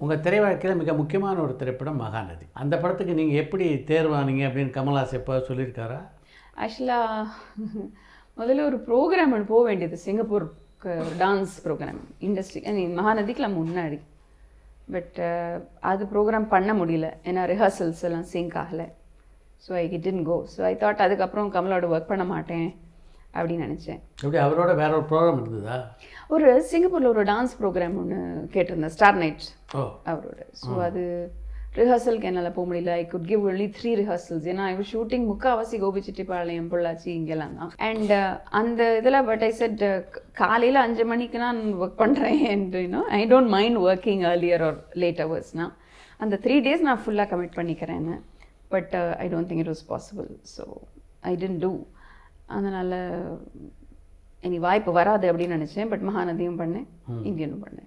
உங்கள் திரை வாழ்க்கையில் மிக முக்கியமான ஒரு திரைப்படம் மகாநதி. அந்த படத்துக்கு நீங்கள் எப்படி தேர்வானீங்க அப்படின்னு கமல்ஹாஸ் எப்போ சொல்லியிருக்காரா? ஆக்சுவலாக முதல்ல ஒரு ப்ரோக்ராம் ஒன்று போக வேண்டியது. சிங்கப்பூருக்கு dance program industry I mean மகாநதிக்குலாம் முன்னாடி. பட் uh, அது ப்ரோக்ராம் பண்ண முடியல. ஏன்னா ரிஹர்சல்ஸ் எல்லாம் சிங்க் ஆகலை. So I couldn't go so I thought அதுக்கப்புறம் கமலோட ஒர்க் பண்ண மாட்டேன். அப்படின்னு நினச்சேன். எப்படி அவரோட வேற ஒரு ப்ரோக்ராம் இருந்ததா? ஒரு சிங்கப்பூரில் ஒரு டான்ஸ் ப்ரோக்ராம் ஒன்று கேட்டிருந்தேன் ஸ்டார் நைட் அவரோட. ஸோ அது ரிஹர்சலுக்கு என்னால் போக முடியல. I could give only three rehearsals ஏன்னா ஐ ஷூட்டிங் முக்காவாசி கோபிச்செட்டிப்பாளையம் பொள்ளாச்சி இங்கெல்லாம் தான். அண்ட் அந்த இதில் பட் ஐ செட் காலையில் அஞ்சு மணிக்கு நான் ஒர்க் பண்ணுறேன் you know I don't mind working earlier or late ஹவர்ஸ்னால் அந்த த்ரீ டேஸ் நான் ஃபுல்லாக கமிட் பண்ணிக்கிறேன்னு. But I don't think it was possible so I tend to அதனால் இனி வாய்ப்பு வராது அப்படின்னு நினச்சேன் பட் மகாநதியும் பண்ணேன் இந்தியனும் பண்ணேன்.